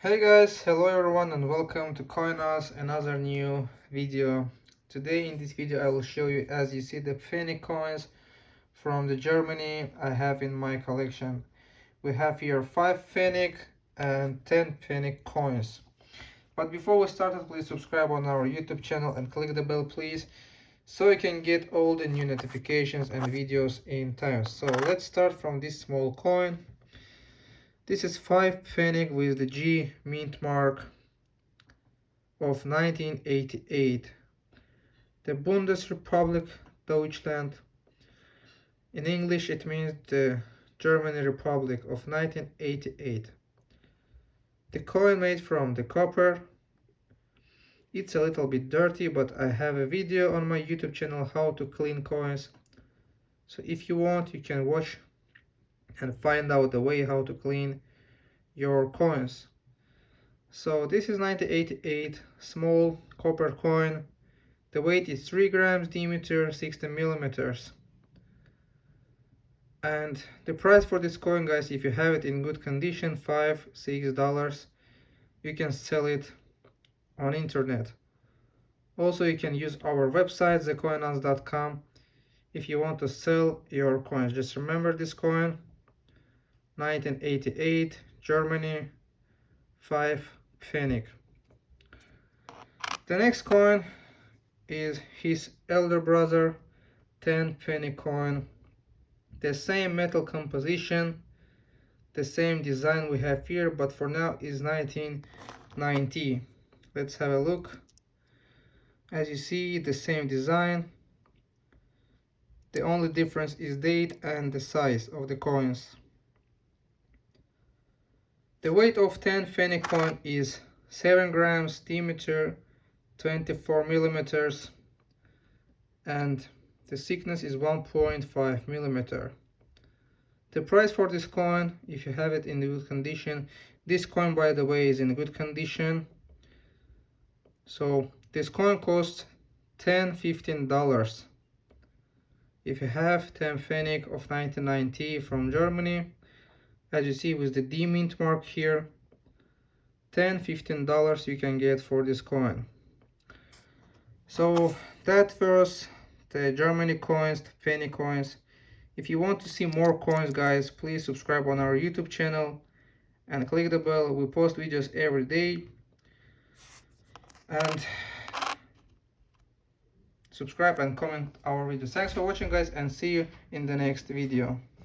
Hey guys, hello everyone and welcome to CoinOS, another new video. Today in this video I will show you as you see the penny coins from the Germany I have in my collection. We have here 5 Pfennig and 10 Pfennig coins. But before we start, please subscribe on our YouTube channel and click the bell please so you can get all the new notifications and videos in time. So let's start from this small coin this is 5 Pfennig with the G mint mark of 1988. The Bundesrepublik Deutschland. In English it means the German Republic of 1988. The coin made from the copper. It's a little bit dirty but I have a video on my YouTube channel how to clean coins. So if you want you can watch and find out the way how to clean your coins. So this is 1988 small copper coin. The weight is 3 grams diameter 60 millimeters. And the price for this coin guys if you have it in good condition five six dollars you can sell it on internet. Also you can use our website thecoinos.com if you want to sell your coins. Just remember this coin 1988 Germany 5 Pfennig the next coin is his elder brother 10 Pfennig coin. The same metal composition the same design we have here but for now is 1990 let's have a look. As you see the same design. The only difference is date and the size of the coins the weight of 10 Pfennig coin is 7 grams diameter 24 millimeters and the thickness is 1.5 millimeter. The price for this coin, if you have it in good condition, this coin by the way is in good condition. So this coin costs 10 15 dollars. If you have 10 Pfennig of 1990 from Germany, as you see with the D mint mark here 10 15 dollars you can get for this coin. So that was the Germany coins the penny coins. If you want to see more coins guys please subscribe on our YouTube channel and click the bell. We post videos every day. And subscribe and comment our videos. Thanks for watching guys and see you in the next video